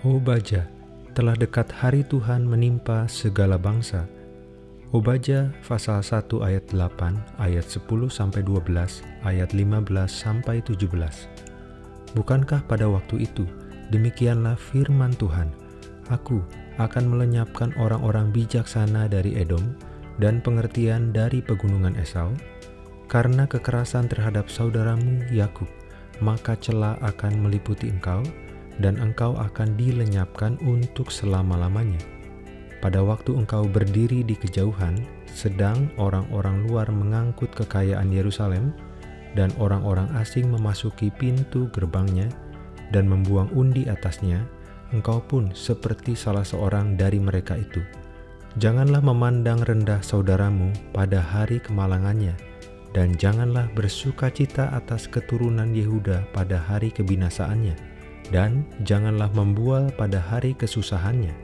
O Baja, telah dekat hari Tuhan menimpa segala bangsa. O Baja pasal 1 ayat 8, ayat 10 sampai 12, ayat 15 sampai 17. Bukankah pada waktu itu demikianlah firman Tuhan, Aku akan melenyapkan orang-orang bijaksana dari Edom dan pengertian dari pegunungan Esau, karena kekerasan terhadap saudaramu Yakub, maka celah akan meliputi engkau, dan engkau akan dilenyapkan untuk selama-lamanya. Pada waktu engkau berdiri di kejauhan, sedang orang-orang luar mengangkut kekayaan Yerusalem, dan orang-orang asing memasuki pintu gerbangnya dan membuang undi atasnya, engkau pun seperti salah seorang dari mereka itu. Janganlah memandang rendah saudaramu pada hari kemalangannya, dan janganlah bersuka cita atas keturunan Yehuda pada hari kebinasaannya dan janganlah membual pada hari kesusahannya,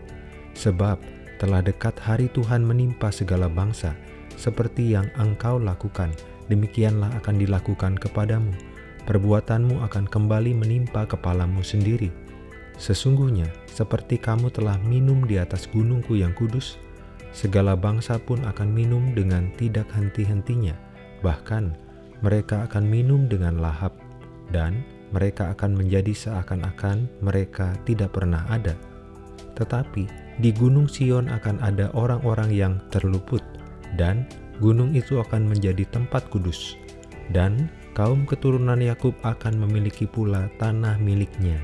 sebab telah dekat hari Tuhan menimpa segala bangsa, seperti yang engkau lakukan, demikianlah akan dilakukan kepadamu. Perbuatanmu akan kembali menimpa kepalamu sendiri. Sesungguhnya, seperti kamu telah minum di atas gunungku yang kudus, segala bangsa pun akan minum dengan tidak henti-hentinya, bahkan mereka akan minum dengan lahap, dan mereka akan menjadi seakan-akan mereka tidak pernah ada. Tetapi di Gunung Sion akan ada orang-orang yang terluput, dan gunung itu akan menjadi tempat kudus, dan kaum keturunan Yakub akan memiliki pula tanah miliknya.